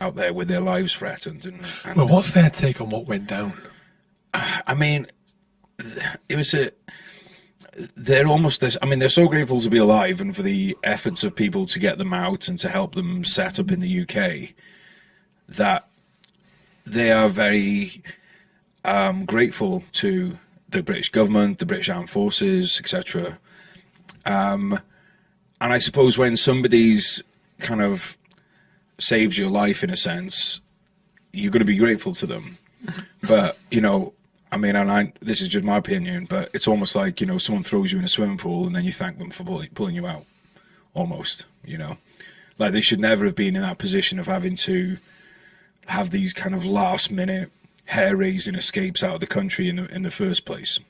out there with their lives threatened. And, and Well, what's their take on what went down? I mean, it was a. They're almost this. I mean, they're so grateful to be alive and for the efforts of people to get them out and to help them set up in the UK that they are very um, grateful to the British government, the British Armed Forces, etc. Um, and I suppose when somebody's kind of saved your life in a sense, you're going to be grateful to them. But you know, I mean, and I, this is just my opinion, but it's almost like you know, someone throws you in a swimming pool and then you thank them for pulling, pulling you out. Almost, you know, like they should never have been in that position of having to have these kind of last minute hair raising escapes out of the country in the in the first place.